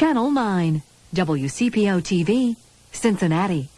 Channel 9, WCPO TV, Cincinnati.